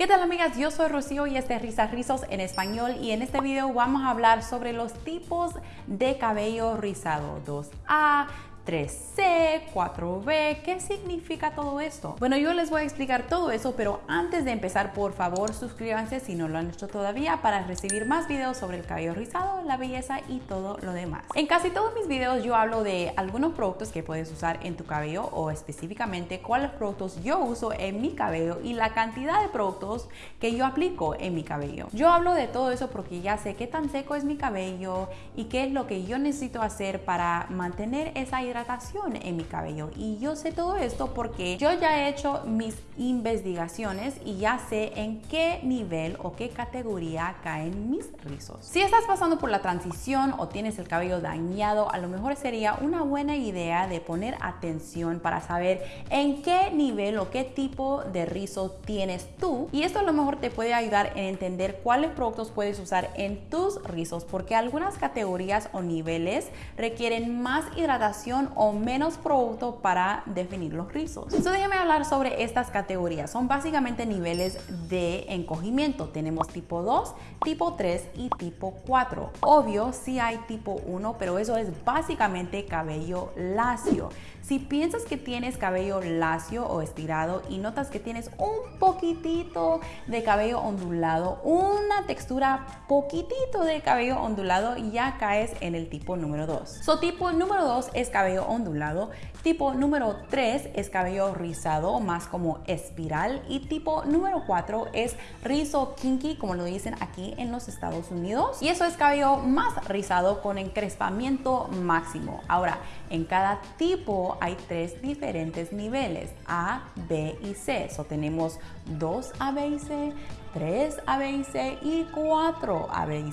¿Qué tal amigas? Yo soy Rocío y este es Risas Rizos en español y en este video vamos a hablar sobre los tipos de cabello rizado 2A, 3C, 4B, ¿qué significa todo esto? Bueno, yo les voy a explicar todo eso, pero antes de empezar, por favor, suscríbanse si no lo han hecho todavía para recibir más videos sobre el cabello rizado, la belleza y todo lo demás. En casi todos mis videos yo hablo de algunos productos que puedes usar en tu cabello o específicamente cuáles productos yo uso en mi cabello y la cantidad de productos que yo aplico en mi cabello. Yo hablo de todo eso porque ya sé qué tan seco es mi cabello y qué es lo que yo necesito hacer para mantener esa hidratación en mi cabello y yo sé todo esto porque yo ya he hecho mis investigaciones y ya sé en qué nivel o qué categoría caen mis rizos. Si estás pasando por la transición o tienes el cabello dañado, a lo mejor sería una buena idea de poner atención para saber en qué nivel o qué tipo de rizo tienes tú y esto a lo mejor te puede ayudar en entender cuáles productos puedes usar en tus rizos porque algunas categorías o niveles requieren más hidratación o menos producto para definir los rizos. Entonces déjame hablar sobre estas categorías. Son básicamente niveles de encogimiento. Tenemos tipo 2, tipo 3 y tipo 4. Obvio, sí hay tipo 1, pero eso es básicamente cabello lacio. Si piensas que tienes cabello lacio o estirado y notas que tienes un poquitito de cabello ondulado, una textura poquitito de cabello ondulado, ya caes en el tipo número 2. So tipo número 2 es cabello ondulado, tipo número 3 es cabello rizado, más como espiral y tipo número 4 es rizo kinky, como lo dicen aquí en los Estados Unidos. Y eso es cabello más rizado con encrespamiento máximo. Ahora, en cada tipo hay tres diferentes niveles, A, B y C. So tenemos dos A, B y C, 3 A, B y C y 4 A, B y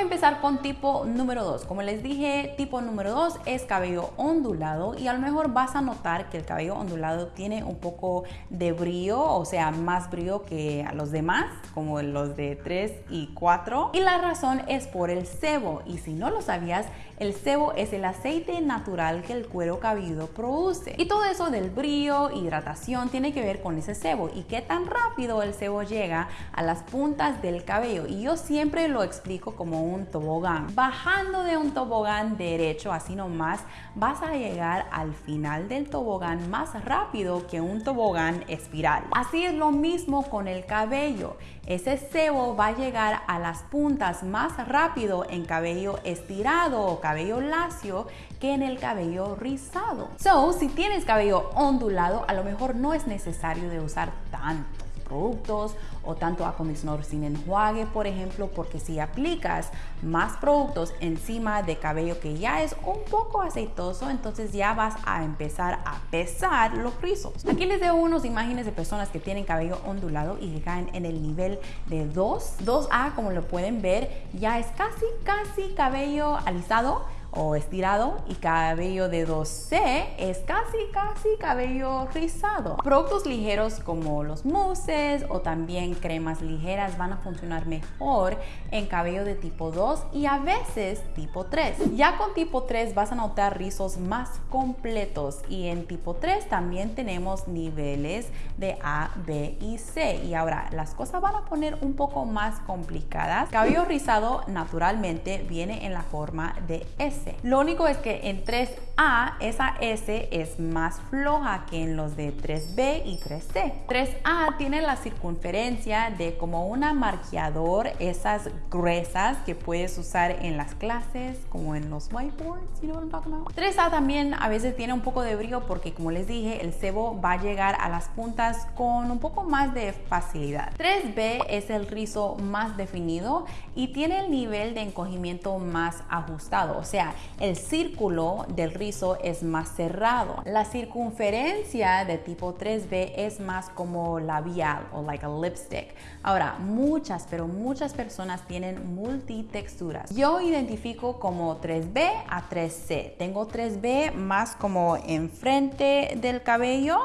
empezar con tipo número 2. Como les dije, tipo número 2 es cabello ondulado y a lo mejor vas a notar que el cabello ondulado tiene un poco de brillo, o sea, más brillo que a los demás, como los de 3 y 4. Y la razón es por el sebo. Y si no lo sabías, el sebo es el aceite natural que el cuero cabelludo produce. Y todo eso del brillo, hidratación, tiene que ver con ese sebo y qué tan rápido el sebo llega a las puntas del cabello. Y yo siempre lo explico como un tobogán. Bajando de un tobogán derecho, así nomás, vas a llegar al final del tobogán más rápido que un tobogán espiral. Así es lo mismo con el cabello. Ese sebo va a llegar a las puntas más rápido en cabello estirado o cabello lacio que en el cabello rizado. So, si tienes cabello ondulado, a lo mejor no es necesario de usar tanto productos o tanto acondicionador sin enjuague, por ejemplo, porque si aplicas más productos encima de cabello que ya es un poco aceitoso, entonces ya vas a empezar a pesar los rizos. Aquí les dejo unas imágenes de personas que tienen cabello ondulado y que caen en el nivel de 2. 2A, como lo pueden ver, ya es casi, casi cabello alisado o estirado y cabello de 2C es casi casi cabello rizado. Productos ligeros como los mousses o también cremas ligeras van a funcionar mejor en cabello de tipo 2 y a veces tipo 3. Ya con tipo 3 vas a notar rizos más completos y en tipo 3 también tenemos niveles de A, B y C. Y ahora las cosas van a poner un poco más complicadas. Cabello rizado naturalmente viene en la forma de S lo único es que en 3A esa S es más floja que en los de 3B y 3C. 3A tiene la circunferencia de como una marqueador, esas gruesas que puedes usar en las clases, como en los whiteboards, you know what I'm talking about? 3A también a veces tiene un poco de brillo porque como les dije, el cebo va a llegar a las puntas con un poco más de facilidad. 3B es el rizo más definido y tiene el nivel de encogimiento más ajustado, o sea, el círculo del rizo es más cerrado. La circunferencia de tipo 3B es más como labial o like a lipstick. Ahora, muchas, pero muchas personas tienen multitexturas. Yo identifico como 3B a 3C. Tengo 3B más como enfrente del cabello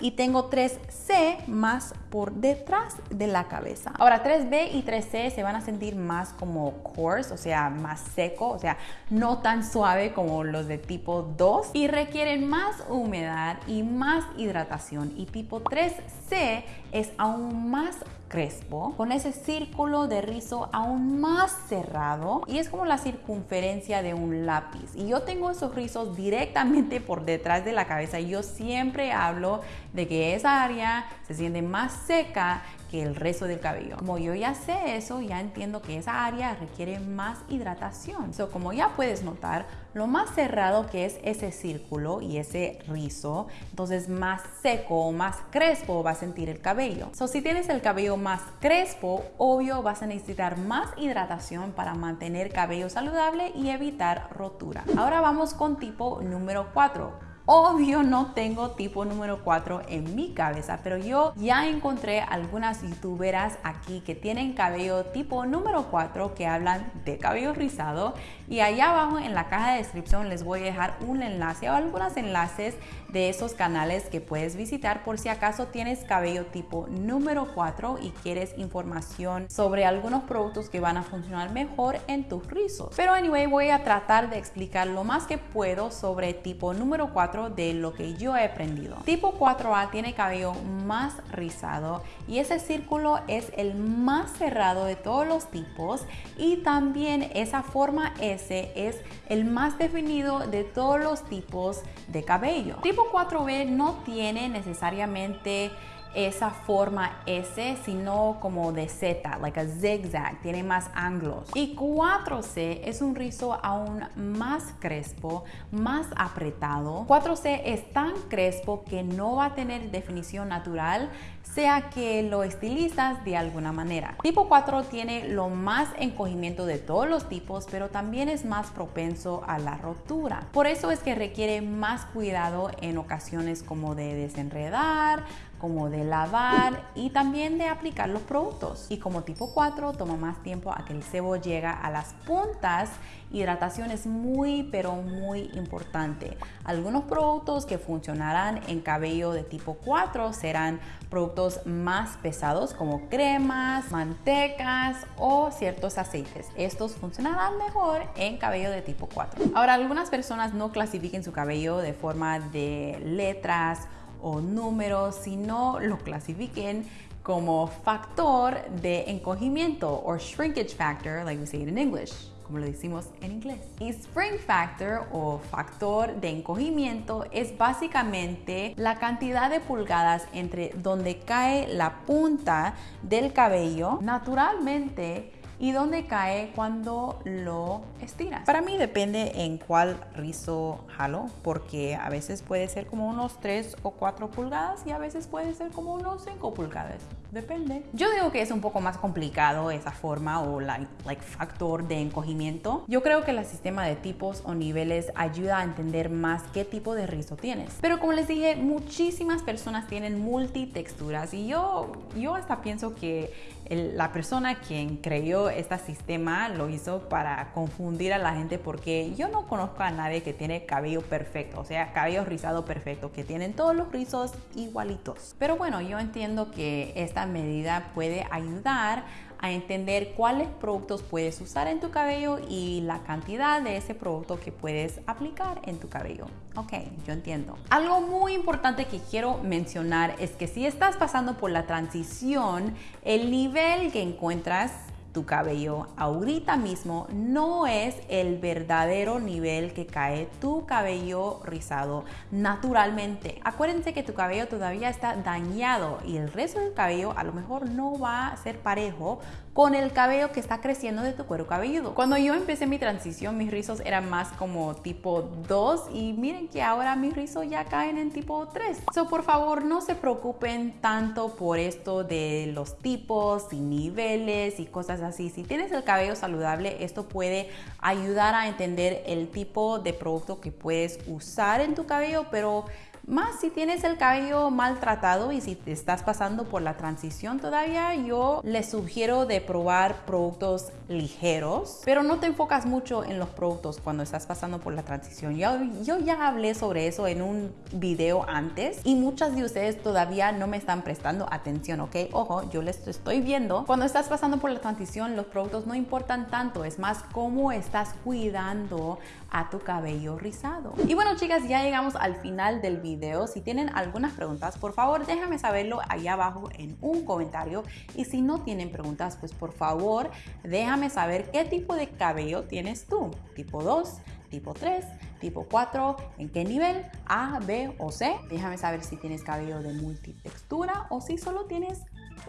y tengo 3C más por detrás de la cabeza. Ahora 3B y 3C se van a sentir más como coarse, o sea, más seco, o sea, no tan suave como los de tipo 2 y requieren más humedad y más hidratación. Y tipo 3C es aún más crespo, con ese círculo de rizo aún más cerrado y es como la circunferencia de un lápiz. Y yo tengo esos rizos directamente por detrás de la cabeza y yo siempre hablo de que esa área se siente más seca que el resto del cabello. Como yo ya sé eso, ya entiendo que esa área requiere más hidratación. So, como ya puedes notar, lo más cerrado que es ese círculo y ese rizo, entonces más seco o más crespo va a sentir el cabello. So, si tienes el cabello más crespo, obvio vas a necesitar más hidratación para mantener cabello saludable y evitar rotura. Ahora vamos con tipo número 4 Obvio no tengo tipo número 4 en mi cabeza, pero yo ya encontré algunas youtuberas aquí que tienen cabello tipo número 4 que hablan de cabello rizado y allá abajo en la caja de descripción les voy a dejar un enlace o algunos enlaces de esos canales que puedes visitar por si acaso tienes cabello tipo número 4 y quieres información sobre algunos productos que van a funcionar mejor en tus rizos. Pero anyway, voy a tratar de explicar lo más que puedo sobre tipo número 4 de lo que yo he aprendido. Tipo 4A tiene cabello más rizado y ese círculo es el más cerrado de todos los tipos y también esa forma S es el más definido de todos los tipos de cabello. Tipo 4B no tiene necesariamente esa forma S, sino como de Z, like a zigzag, tiene más ángulos. Y 4C es un rizo aún más crespo, más apretado. 4C es tan crespo que no va a tener definición natural, sea que lo estilizas de alguna manera. Tipo 4 tiene lo más encogimiento de todos los tipos, pero también es más propenso a la rotura. Por eso es que requiere más cuidado en ocasiones como de desenredar, como de lavar y también de aplicar los productos. Y como tipo 4 toma más tiempo a que el sebo llega a las puntas, hidratación es muy pero muy importante. Algunos productos que funcionarán en cabello de tipo 4 serán productos más pesados como cremas, mantecas o ciertos aceites. Estos funcionarán mejor en cabello de tipo 4. Ahora, algunas personas no clasifiquen su cabello de forma de letras o números, sino lo clasifiquen como factor de encogimiento o shrinkage factor, like we say it in English como lo decimos en inglés. Y spring factor o factor de encogimiento es básicamente la cantidad de pulgadas entre donde cae la punta del cabello naturalmente y dónde cae cuando lo estiras. Para mí depende en cuál rizo jalo, porque a veces puede ser como unos 3 o 4 pulgadas y a veces puede ser como unos 5 pulgadas. Depende. Yo digo que es un poco más complicado esa forma o la like, factor de encogimiento. Yo creo que el sistema de tipos o niveles ayuda a entender más qué tipo de rizo tienes. Pero como les dije, muchísimas personas tienen multitexturas y yo, yo hasta pienso que la persona quien creó este sistema lo hizo para confundir a la gente porque yo no conozco a nadie que tiene cabello perfecto, o sea, cabello rizado perfecto, que tienen todos los rizos igualitos. Pero bueno, yo entiendo que esta medida puede ayudar a entender cuáles productos puedes usar en tu cabello y la cantidad de ese producto que puedes aplicar en tu cabello. Ok, yo entiendo. Algo muy importante que quiero mencionar es que si estás pasando por la transición, el nivel que encuentras tu cabello ahorita mismo no es el verdadero nivel que cae tu cabello rizado naturalmente. Acuérdense que tu cabello todavía está dañado y el resto del cabello a lo mejor no va a ser parejo con el cabello que está creciendo de tu cuero cabelludo. Cuando yo empecé mi transición, mis rizos eran más como tipo 2 y miren que ahora mis rizos ya caen en tipo 3. So, por favor, no se preocupen tanto por esto de los tipos y niveles y cosas así. Si tienes el cabello saludable, esto puede ayudar a entender el tipo de producto que puedes usar en tu cabello, pero Más si tienes el cabello maltratado y si te estás pasando por la transición todavía, yo les sugiero de probar productos ligeros, pero no te enfocas mucho en los productos cuando estás pasando por la transición. Yo, yo ya hablé sobre eso en un video antes y muchas de ustedes todavía no me están prestando atención, ¿ok? Ojo, yo les estoy viendo. Cuando estás pasando por la transición, los productos no importan tanto, es más cómo estás cuidando a tu cabello rizado. Y bueno, chicas, ya llegamos al final del video. Si tienen algunas preguntas, por favor, déjame saberlo ahí abajo en un comentario. Y si no tienen preguntas, pues por favor, déjame saber qué tipo de cabello tienes tú. Tipo 2, tipo 3, tipo 4, en qué nivel, A, B o C. Déjame saber si tienes cabello de multitextura o si solo tienes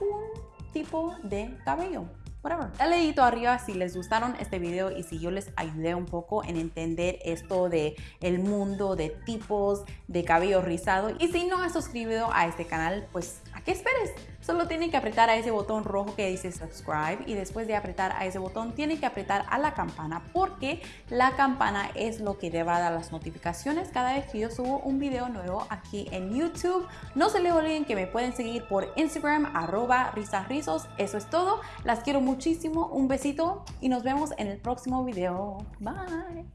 un tipo de cabello Dale dedito arriba si les gustaron este video y si yo les ayudé un poco en entender esto de el mundo de tipos de cabello rizado. Y si no has suscrito a este canal, pues ¿a qué esperes? Solo tienen que apretar a ese botón rojo que dice subscribe y después de apretar a ese botón tienen que apretar a la campana porque la campana es lo que te va a dar las notificaciones cada vez que yo subo un video nuevo aquí en YouTube. No se les olviden que me pueden seguir por Instagram arroba risasrizos. Eso es todo. Las quiero muchísimo. Un besito y nos vemos en el próximo video. Bye.